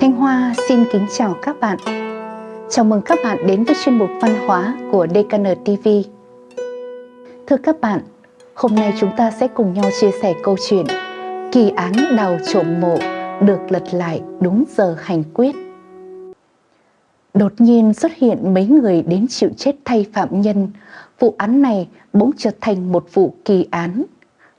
Thanh Hoa xin kính chào các bạn. Chào mừng các bạn đến với chuyên mục văn hóa của DKN TV. Thưa các bạn, hôm nay chúng ta sẽ cùng nhau chia sẻ câu chuyện Kỳ án đào trộm mộ được lật lại đúng giờ hành quyết. Đột nhiên xuất hiện mấy người đến chịu chết thay phạm nhân. Vụ án này bỗng trở thành một vụ kỳ án.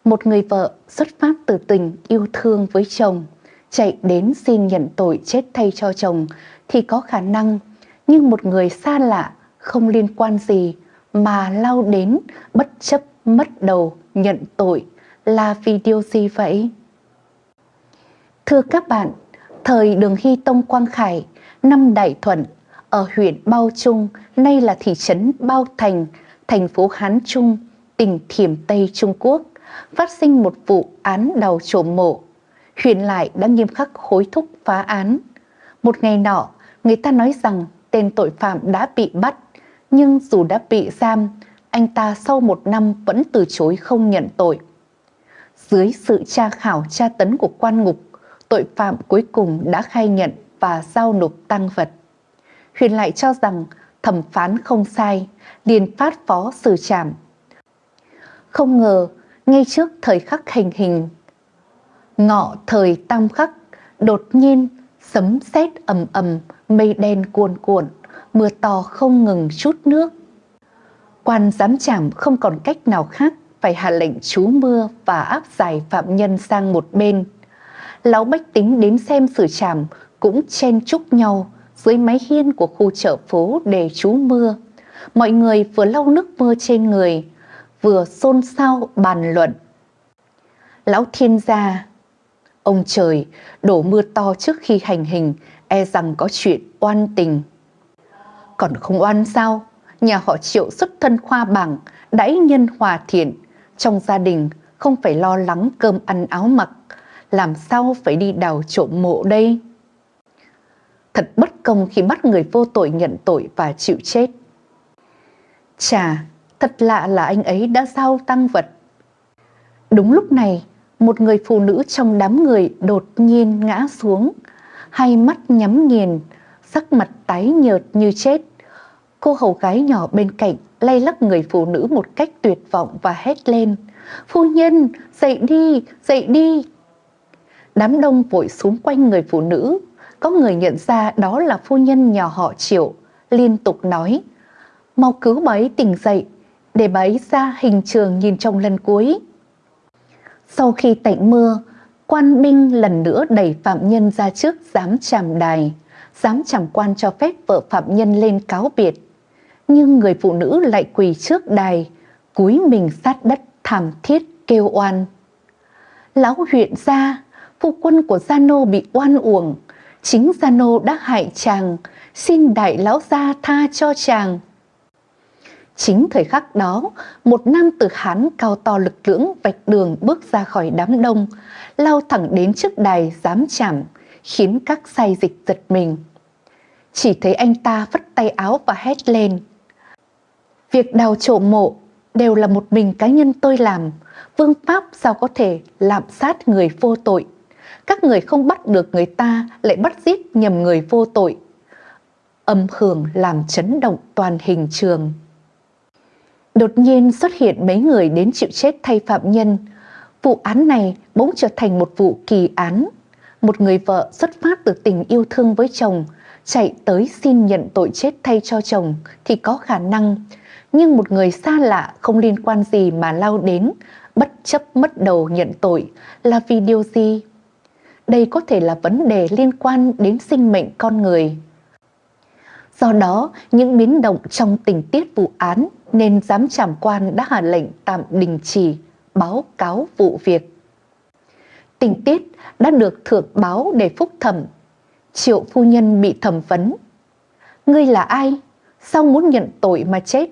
Một người vợ xuất phát từ tình yêu thương với chồng – chạy đến xin nhận tội chết thay cho chồng thì có khả năng, nhưng một người xa lạ không liên quan gì mà lao đến bất chấp mất đầu nhận tội là vì điều gì vậy? Thưa các bạn, thời đường Hy Tông Quang Khải, năm Đại Thuận, ở huyện Bao Trung, nay là thị trấn Bao Thành, thành phố Hán Trung, tỉnh Thiểm Tây Trung Quốc, phát sinh một vụ án đào trộm mộ Huyền lại đã nghiêm khắc hối thúc phá án. Một ngày nọ, người ta nói rằng tên tội phạm đã bị bắt, nhưng dù đã bị giam, anh ta sau một năm vẫn từ chối không nhận tội. Dưới sự tra khảo tra tấn của quan ngục, tội phạm cuối cùng đã khai nhận và giao nộp tăng vật. Huyền lại cho rằng thẩm phán không sai, liền phát phó xử trảm. Không ngờ, ngay trước thời khắc hành hình ngọ thời tam khắc, đột nhiên sấm sét ầm ầm, mây đen cuồn cuộn, mưa to không ngừng chút nước. Quan giám trảm không còn cách nào khác phải hạ lệnh trú mưa và áp giải phạm nhân sang một bên. Lão bách tính đến xem xử trảm cũng chen chúc nhau dưới mái hiên của khu chợ phố để trú mưa. Mọi người vừa lau nước mưa trên người, vừa xôn xao bàn luận. Lão thiên gia Ông trời đổ mưa to trước khi hành hình e rằng có chuyện oan tình. Còn không oan sao? Nhà họ triệu xuất thân khoa bảng, đãi nhân hòa thiện. Trong gia đình không phải lo lắng cơm ăn áo mặc. Làm sao phải đi đào trộm mộ đây? Thật bất công khi bắt người vô tội nhận tội và chịu chết. Chà, thật lạ là anh ấy đã giao tăng vật. Đúng lúc này, một người phụ nữ trong đám người đột nhiên ngã xuống, hai mắt nhắm nghiền, sắc mặt tái nhợt như chết. Cô hầu gái nhỏ bên cạnh lay lắc người phụ nữ một cách tuyệt vọng và hét lên. Phu nhân, dậy đi, dậy đi. Đám đông vội xuống quanh người phụ nữ. Có người nhận ra đó là phu nhân nhà họ triệu, liên tục nói. Mau cứu bà ấy tỉnh dậy, để bà ấy ra hình trường nhìn trong lần cuối. Sau khi tạnh mưa, quan binh lần nữa đẩy phạm nhân ra trước giám tràm đài, giám tràm quan cho phép vợ phạm nhân lên cáo biệt. Nhưng người phụ nữ lại quỳ trước đài, cúi mình sát đất thảm thiết kêu oan. Lão huyện gia, phu quân của Gia Nô bị oan uổng, chính Gia Nô đã hại chàng, xin đại lão gia tha cho chàng. Chính thời khắc đó, một nam tử Hán cao to lực lưỡng vạch đường bước ra khỏi đám đông, lao thẳng đến trước đài giám chảm, khiến các say dịch giật mình. Chỉ thấy anh ta vất tay áo và hét lên. Việc đào trộm mộ đều là một mình cá nhân tôi làm, vương pháp sao có thể lạm sát người vô tội. Các người không bắt được người ta lại bắt giết nhầm người vô tội. Âm hưởng làm chấn động toàn hình trường. Đột nhiên xuất hiện mấy người đến chịu chết thay phạm nhân. Vụ án này bỗng trở thành một vụ kỳ án. Một người vợ xuất phát từ tình yêu thương với chồng, chạy tới xin nhận tội chết thay cho chồng thì có khả năng. Nhưng một người xa lạ không liên quan gì mà lao đến, bất chấp mất đầu nhận tội là vì điều gì? Đây có thể là vấn đề liên quan đến sinh mệnh con người. Do đó, những biến động trong tình tiết vụ án nên giám trảm quan đã hạ lệnh tạm đình chỉ báo cáo vụ việc. Tình tiết đã được thượng báo để phúc thẩm. Triệu phu nhân bị thẩm vấn. Ngươi là ai? Sao muốn nhận tội mà chết?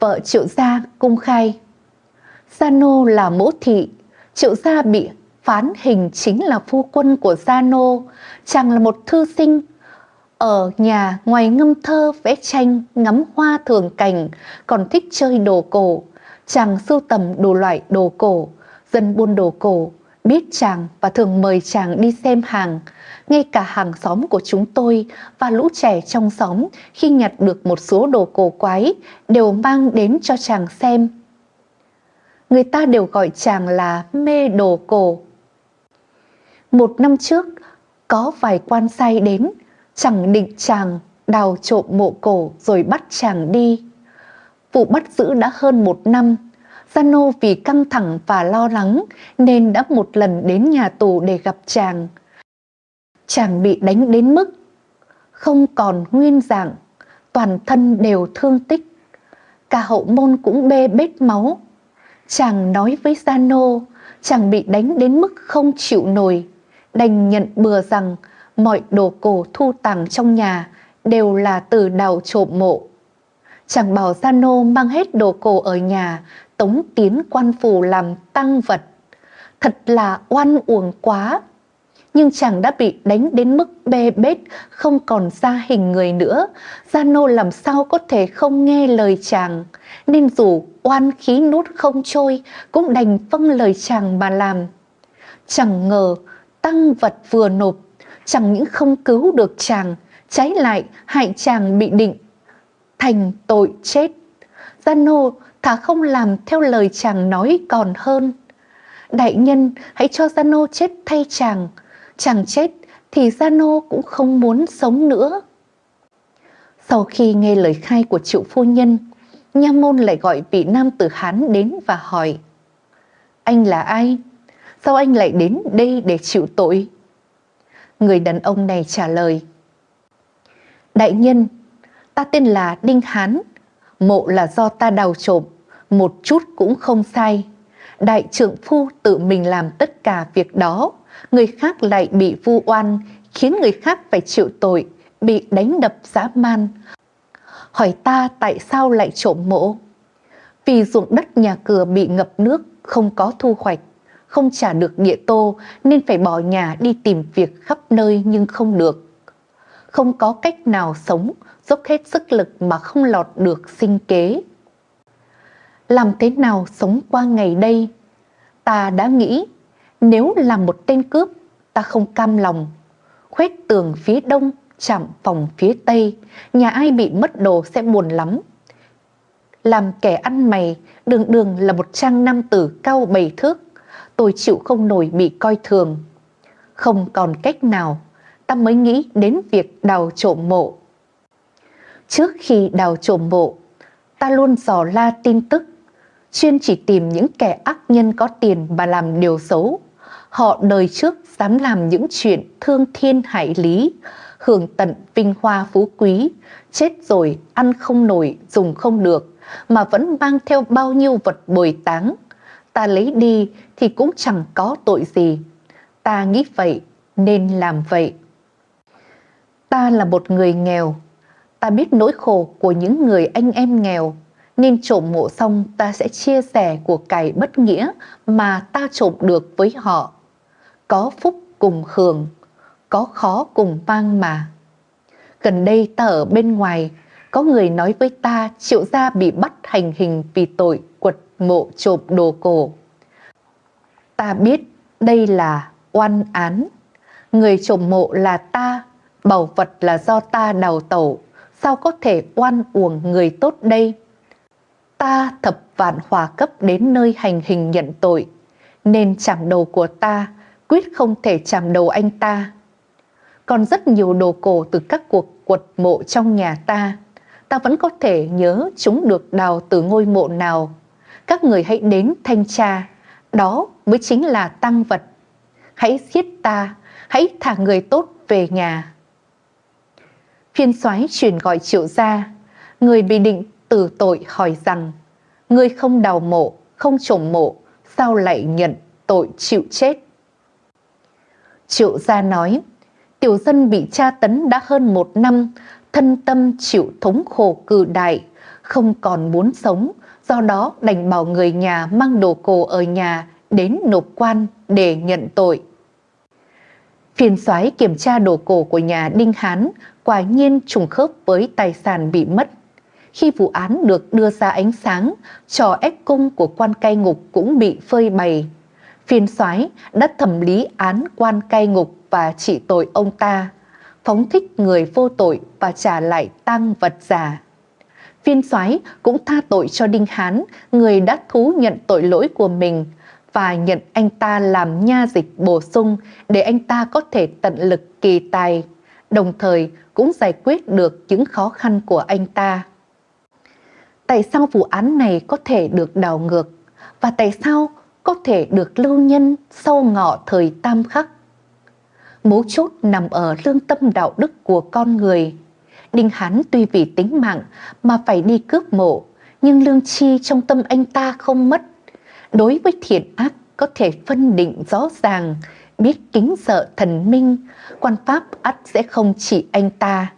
Vợ triệu gia cung khai. Gia Nô là mẫu thị, triệu gia bị phán hình chính là phu quân của Gia Nô, chàng là một thư sinh ở nhà ngoài ngâm thơ vẽ tranh, ngắm hoa thường cảnh, còn thích chơi đồ cổ. Chàng sưu tầm đồ loại đồ cổ, dân buôn đồ cổ, biết chàng và thường mời chàng đi xem hàng. Ngay cả hàng xóm của chúng tôi và lũ trẻ trong xóm khi nhặt được một số đồ cổ quái đều mang đến cho chàng xem. Người ta đều gọi chàng là mê đồ cổ. Một năm trước, có vài quan sai đến, chẳng định chàng đào trộm mộ cổ rồi bắt chàng đi. Vụ bắt giữ đã hơn một năm, zano vì căng thẳng và lo lắng nên đã một lần đến nhà tù để gặp chàng. Chàng bị đánh đến mức không còn nguyên dạng, toàn thân đều thương tích. Cả hậu môn cũng bê bết máu. Chàng nói với zano chàng bị đánh đến mức không chịu nổi, đành nhận bừa rằng mọi đồ cổ thu tàng trong nhà đều là từ đào trộm mộ. Chàng bảo Giano mang hết đồ cổ ở nhà tống tiến quan phủ làm tăng vật. Thật là oan uổng quá. Nhưng chàng đã bị đánh đến mức bê bết, không còn ra hình người nữa. Gia Nô làm sao có thể không nghe lời chàng. Nên dù oan khí nút không trôi, cũng đành vâng lời chàng mà làm. Chẳng ngờ tăng vật vừa nộp, chẳng những không cứu được chàng, trái lại hại chàng bị định thành tội chết. Gia Nô thà không làm theo lời chàng nói còn hơn. Đại nhân hãy cho Giano chết thay chàng, chàng chết thì Giano cũng không muốn sống nữa. Sau khi nghe lời khai của triệu phu nhân, Nha môn lại gọi vị nam tử Hán đến và hỏi Anh là ai? Sao anh lại đến đây để chịu tội? Người đàn ông này trả lời Đại nhân, ta tên là Đinh Hán, mộ là do ta đào trộm, một chút cũng không sai. Đại trưởng phu tự mình làm tất cả việc đó, người khác lại bị vu oan, khiến người khác phải chịu tội, bị đánh đập dã man. Hỏi ta tại sao lại trộm mộ? Vì ruộng đất nhà cửa bị ngập nước, không có thu hoạch, không trả được địa tô nên phải bỏ nhà đi tìm việc khắp nơi nhưng không được. Không có cách nào sống, dốc hết sức lực mà không lọt được sinh kế làm thế nào sống qua ngày đây. Ta đã nghĩ, nếu là một tên cướp, ta không cam lòng. Khuét tường phía đông, chạm phòng phía tây, nhà ai bị mất đồ sẽ buồn lắm. Làm kẻ ăn mày, đường đường là một trang nam tử cao bảy thước, tôi chịu không nổi bị coi thường. Không còn cách nào, ta mới nghĩ đến việc đào trộm mộ. Trước khi đào trộm mộ, ta luôn dò la tin tức chuyên chỉ tìm những kẻ ác nhân có tiền mà làm điều xấu. Họ đời trước dám làm những chuyện thương thiên hại lý, hưởng tận vinh hoa phú quý, chết rồi ăn không nổi, dùng không được, mà vẫn mang theo bao nhiêu vật bồi táng. Ta lấy đi thì cũng chẳng có tội gì. Ta nghĩ vậy nên làm vậy. Ta là một người nghèo, ta biết nỗi khổ của những người anh em nghèo nên trộm mộ xong ta sẽ chia sẻ của cải bất nghĩa mà ta trộm được với họ. Có phúc cùng hưởng, có khó cùng mang mà. Gần đây ta ở bên ngoài, có người nói với ta triệu gia bị bắt hành hình vì tội mộ trộm đồ cổ. Ta biết đây là oan án. Người trộm mộ là ta, bảo vật là do ta đào tẩu, sao có thể oan uổng người tốt đây? ta thập vạn hòa cấp đến nơi hành hình nhận tội, nên chạm đầu của ta quyết không thể chạm đầu anh ta. Còn rất nhiều đồ cổ từ các cuộc quật mộ trong nhà ta, ta vẫn có thể nhớ chúng được đào từ ngôi mộ nào. Các người hãy đến thanh tra, đó mới chính là tăng vật. Hãy giết ta, hãy thả người tốt về nhà. Phiên soái truyền gọi triệu gia, người bị định tử tội hỏi rằng người không đào mộ, không trồng mộ, sao lại nhận tội chịu chết? Triệu gia nói, tiểu dân bị tra tấn đã hơn một năm, thân tâm chịu thống khổ cử đại, không còn muốn sống, do đó đành bảo người nhà mang đồ cổ ở nhà đến nộp quan để nhận tội. Phiên soái kiểm tra đồ cổ của nhà Đinh Hán quả nhiên trùng khớp với tài sản bị mất khi vụ án được đưa ra ánh sáng, trò ép cung của quan cai ngục cũng bị phơi bày. phiên soái đã thẩm lý án quan cai ngục và trị tội ông ta, phóng thích người vô tội và trả lại tăng vật giả. Phiên soái cũng tha tội cho Đinh Hán, người đã thú nhận tội lỗi của mình và nhận anh ta làm nha dịch bổ sung để anh ta có thể tận lực kỳ tài, đồng thời cũng giải quyết được những khó khăn của anh ta. Tại sao vụ án này có thể được đảo ngược và tại sao có thể được lưu nhân sau ngọ thời tam khắc? Mấu chốt nằm ở lương tâm đạo đức của con người. Đinh Hán tuy vì tính mạng mà phải đi cướp mộ, nhưng lương chi trong tâm anh ta không mất. Đối với thiện ác có thể phân định rõ ràng, biết kính sợ thần minh, quan pháp ắt sẽ không chỉ anh ta.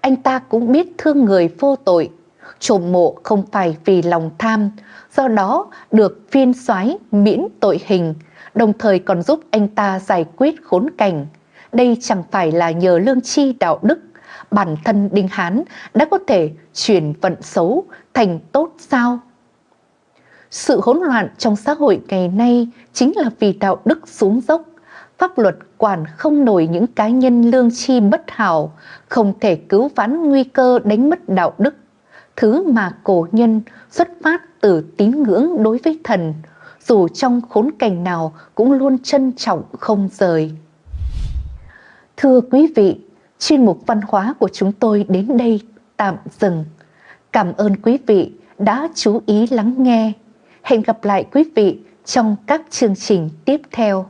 Anh ta cũng biết thương người vô tội, trộm mộ không phải vì lòng tham, do đó được phiên soái miễn tội hình, đồng thời còn giúp anh ta giải quyết khốn cảnh. Đây chẳng phải là nhờ lương chi đạo đức, bản thân Đinh Hán đã có thể chuyển vận xấu thành tốt sao? Sự hỗn loạn trong xã hội ngày nay chính là vì đạo đức xuống dốc, pháp luật quản không nổi những cá nhân lương chi bất hảo, không thể cứu vãn nguy cơ đánh mất đạo đức. Thứ mà cổ nhân xuất phát từ tín ngưỡng đối với thần, dù trong khốn cảnh nào cũng luôn trân trọng không rời. Thưa quý vị, chuyên mục văn hóa của chúng tôi đến đây tạm dừng. Cảm ơn quý vị đã chú ý lắng nghe. Hẹn gặp lại quý vị trong các chương trình tiếp theo.